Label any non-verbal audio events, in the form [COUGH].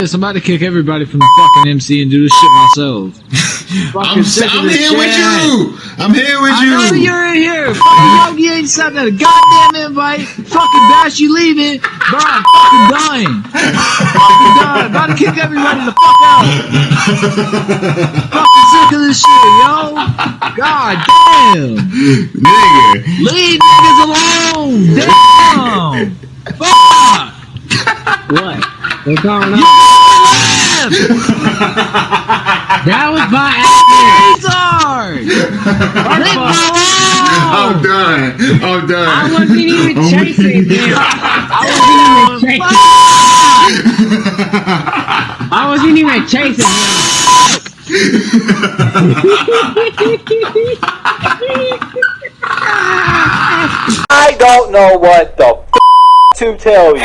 this. I'm about to kick everybody from the fucking MC and do this shit myself. [LAUGHS] I'm, I'm here shit. with you. I'm here with I you. know you're in here. Fucking Yogi ain't sent a goddamn invite. Fucking Bash, you leaving. Bro, I'm fucking dying. fucking dying. About to kick everybody the fuck out. fucking sick of this shit, yo. God damn. Nigga. Leave niggas alone. Damn. Fuck. What? What's going You on? left. That was my [LAUGHS] accident. Retard. I'm done. I'm done. I wasn't even [LAUGHS] oh chasing weak. Oh, him. [LAUGHS] I wasn't even chasing. I wasn't even chasing him. I don't know what the f- to tell you.